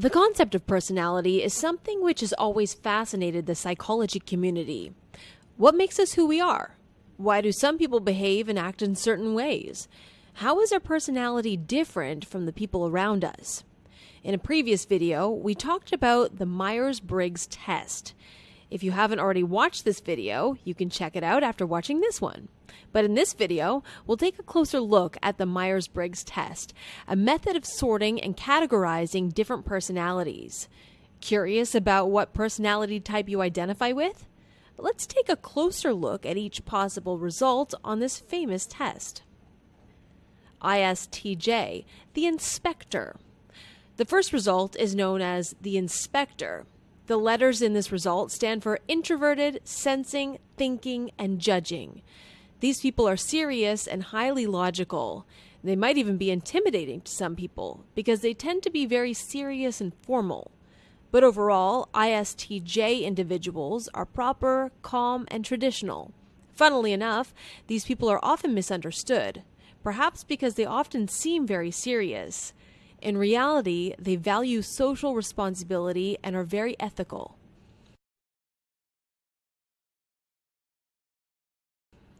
The concept of personality is something which has always fascinated the psychology community. What makes us who we are? Why do some people behave and act in certain ways? How is our personality different from the people around us? In a previous video, we talked about the Myers Briggs test. If you haven't already watched this video, you can check it out after watching this one. But in this video, we'll take a closer look at the Myers Briggs test, a method of sorting and categorizing different personalities. Curious about what personality type you identify with? Let's take a closer look at each possible result on this famous test. ISTJ, the inspector. The first result is known as the inspector. The letters in this result stand for introverted, sensing, thinking, and judging. These people are serious and highly logical. They might even be intimidating to some people because they tend to be very serious and formal. But overall, ISTJ individuals are proper, calm, and traditional. Funnily enough, these people are often misunderstood, perhaps because they often seem very serious. In reality, they value social responsibility and are very ethical.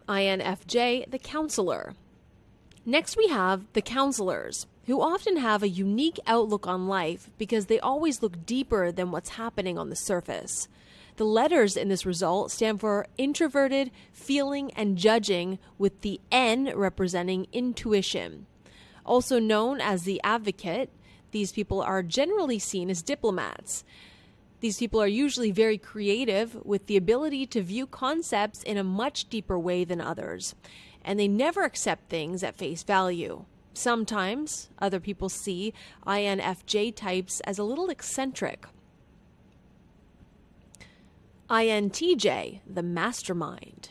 INFJ, the counselor. Next, we have the counselors, who often have a unique outlook on life because they always look deeper than what's happening on the surface. The letters in this result stand for introverted, feeling, and judging, with the N representing intuition. Also known as the advocate, these people are generally seen as diplomats. These people are usually very creative with the ability to view concepts in a much deeper way than others, and they never accept things at face value. Sometimes other people see INFJ types as a little eccentric. INTJ, the mastermind.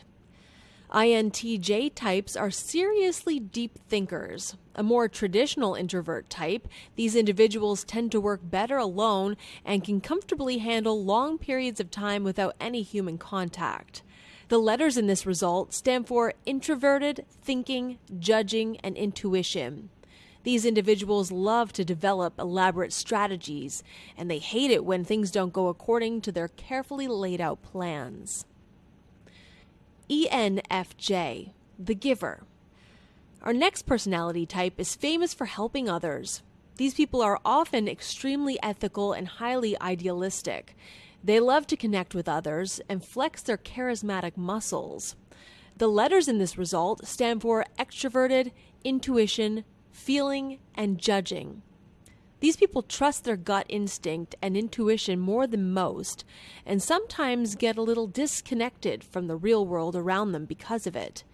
INTJ types are seriously deep thinkers. A more traditional introvert type, these individuals tend to work better alone and can comfortably handle long periods of time without any human contact. The letters in this result stand for introverted, thinking, judging, and intuition. These individuals love to develop elaborate strategies, and they hate it when things don't go according to their carefully laid out plans. ENFJ, the giver. Our next personality type is famous for helping others. These people are often extremely ethical and highly idealistic. They love to connect with others and flex their charismatic muscles. The letters in this result stand for extroverted, intuition, feeling, and judging. These people trust their gut instinct and intuition more than most, and sometimes get a little disconnected from the real world around them because of it.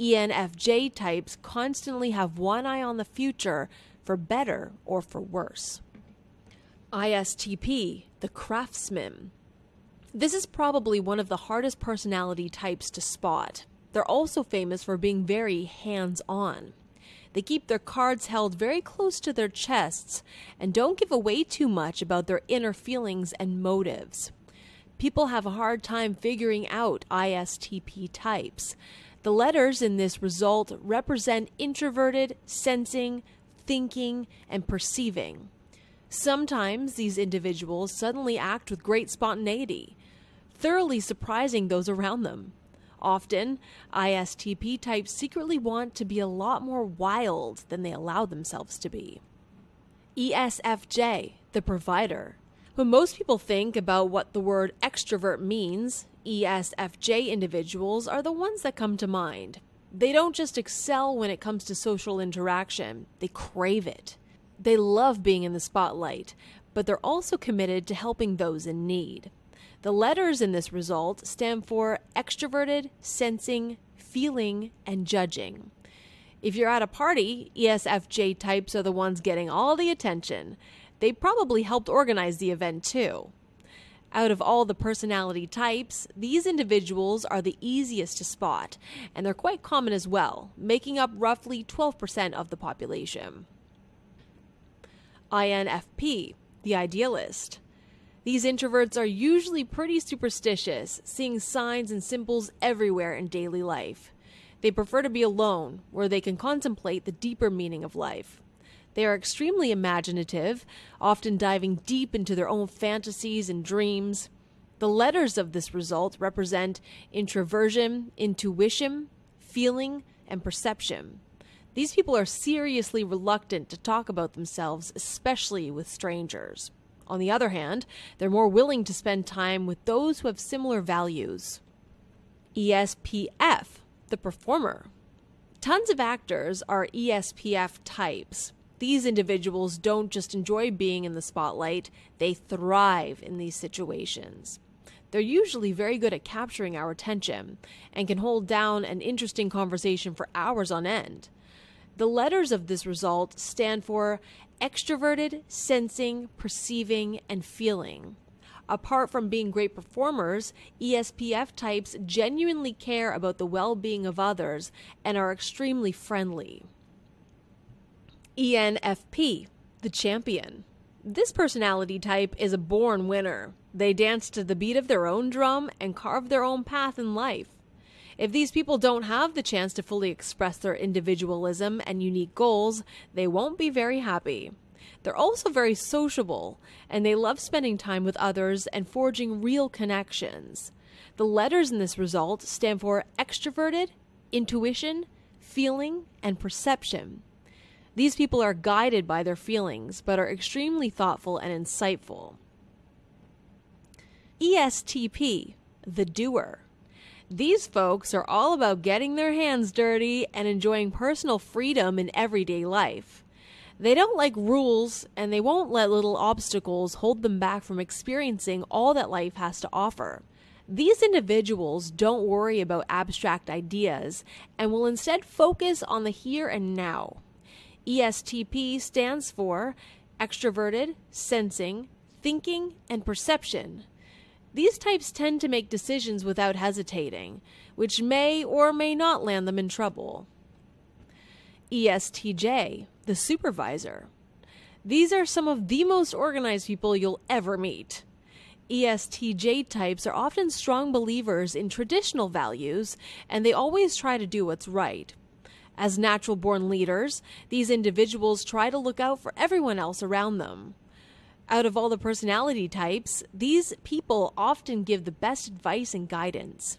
ENFJ types constantly have one eye on the future for better or for worse. ISTP, the craftsman. This is probably one of the hardest personality types to spot. They're also famous for being very hands on. They keep their cards held very close to their chests and don't give away too much about their inner feelings and motives. People have a hard time figuring out ISTP types. The letters in this result represent introverted, sensing, thinking, and perceiving. Sometimes these individuals suddenly act with great spontaneity, thoroughly surprising those around them. Often, ISTP types secretly want to be a lot more wild than they allow themselves to be. ESFJ, the provider. When most people think about what the word extrovert means, ESFJ individuals are the ones that come to mind. They don't just excel when it comes to social interaction, they crave it. They love being in the spotlight, but they're also committed to helping those in need. The letters in this result stand for extroverted, sensing, feeling, and judging. If you're at a party, ESFJ types are the ones getting all the attention. They probably helped organize the event too. Out of all the personality types, these individuals are the easiest to spot, and they're quite common as well, making up roughly 12% of the population. INFP, the idealist. These introverts are usually pretty superstitious, seeing signs and symbols everywhere in daily life. They prefer to be alone, where they can contemplate the deeper meaning of life. They are extremely imaginative, often diving deep into their own fantasies and dreams. The letters of this result represent introversion, intuition, feeling, and perception. These people are seriously reluctant to talk about themselves, especially with strangers. On the other hand, they're more willing to spend time with those who have similar values. ESPF, the performer. Tons of actors are ESPF types. These individuals don't just enjoy being in the spotlight, they thrive in these situations. They're usually very good at capturing our attention and can hold down an interesting conversation for hours on end. The letters of this result stand for extroverted, sensing, perceiving, and feeling. Apart from being great performers, ESPF types genuinely care about the well being of others and are extremely friendly. ENFP, the champion. This personality type is a born winner. They dance to the beat of their own drum and carve their own path in life. If these people don't have the chance to fully express their individualism and unique goals, they won't be very happy. They're also very sociable, and they love spending time with others and forging real connections. The letters in this result stand for extroverted, intuition, feeling, and perception. These people are guided by their feelings, but are extremely thoughtful and insightful. ESTP, the doer. These folks are all about getting their hands dirty and enjoying personal freedom in everyday life. They don't like rules and they won't let little obstacles hold them back from experiencing all that life has to offer. These individuals don't worry about abstract ideas and will instead focus on the here and now. ESTP stands for extroverted, sensing, thinking, and perception. These types tend to make decisions without hesitating, which may or may not land them in trouble. ESTJ, the supervisor. These are some of the most organized people you'll ever meet. ESTJ types are often strong believers in traditional values, and they always try to do what's right. As natural born leaders, these individuals try to look out for everyone else around them. Out of all the personality types, these people often give the best advice and guidance.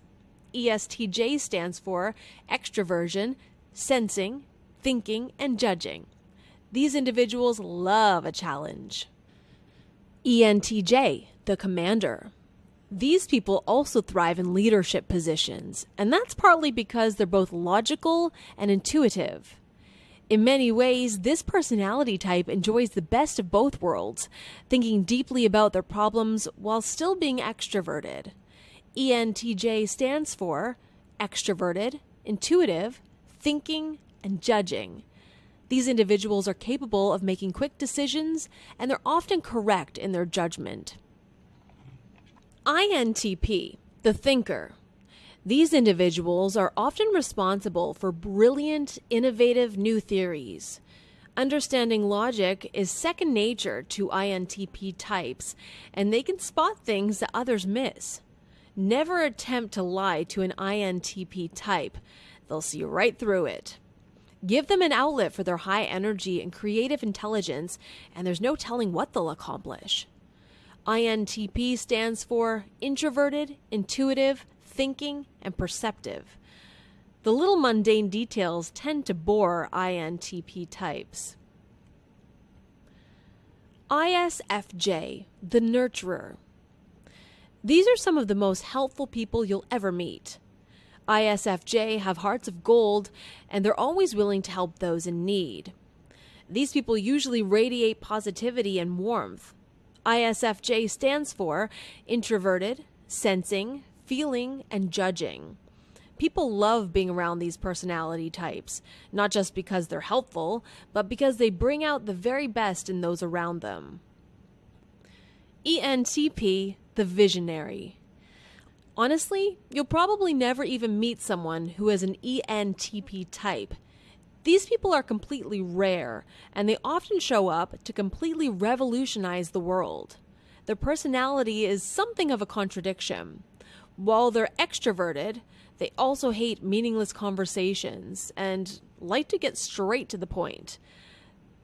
ESTJ stands for extroversion, sensing, thinking, and judging. These individuals love a challenge. ENTJ, the commander. These people also thrive in leadership positions, and that's partly because they're both logical and intuitive. In many ways, this personality type enjoys the best of both worlds, thinking deeply about their problems while still being extroverted. ENTJ stands for extroverted, intuitive, thinking, and judging. These individuals are capable of making quick decisions and they're often correct in their judgment. INTP, the thinker. These individuals are often responsible for brilliant, innovative new theories. Understanding logic is second nature to INTP types, and they can spot things that others miss. Never attempt to lie to an INTP type, they'll see right through it. Give them an outlet for their high energy and creative intelligence, and there's no telling what they'll accomplish. INTP stands for introverted, intuitive, thinking, and perceptive. The little mundane details tend to bore INTP types. ISFJ, the nurturer. These are some of the most helpful people you'll ever meet. ISFJ have hearts of gold and they're always willing to help those in need. These people usually radiate positivity and warmth. ISFJ stands for introverted, sensing, feeling, and judging. People love being around these personality types, not just because they're helpful, but because they bring out the very best in those around them. ENTP, the visionary. Honestly, you'll probably never even meet someone who is an ENTP type. These people are completely rare, and they often show up to completely revolutionize the world. Their personality is something of a contradiction. While they're extroverted, they also hate meaningless conversations and like to get straight to the point.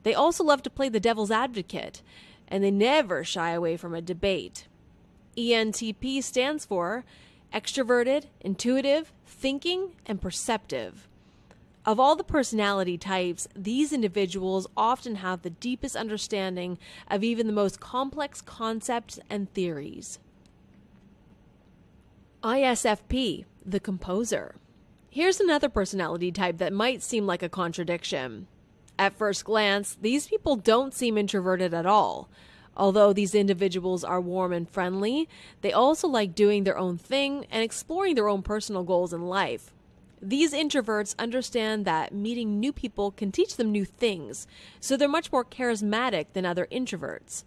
They also love to play the devil's advocate, and they never shy away from a debate. ENTP stands for extroverted, intuitive, thinking, and perceptive. Of all the personality types, these individuals often have the deepest understanding of even the most complex concepts and theories. ISFP, the composer. Here's another personality type that might seem like a contradiction. At first glance, these people don't seem introverted at all. Although these individuals are warm and friendly, they also like doing their own thing and exploring their own personal goals in life. These introverts understand that meeting new people can teach them new things, so they're much more charismatic than other introverts.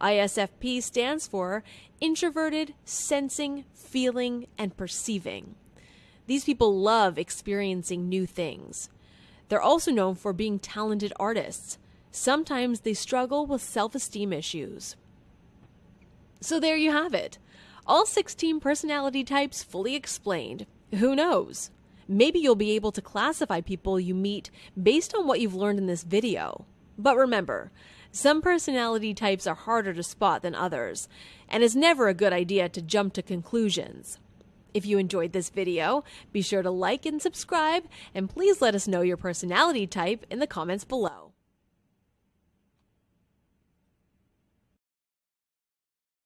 ISFP stands for Introverted Sensing, Feeling, and Perceiving. These people love experiencing new things. They're also known for being talented artists. Sometimes they struggle with self esteem issues. So there you have it. All 16 personality types fully explained. Who knows? Maybe you'll be able to classify people you meet based on what you've learned in this video. But remember, some personality types are harder to spot than others, and it's never a good idea to jump to conclusions. If you enjoyed this video, be sure to like and subscribe, and please let us know your personality type in the comments below.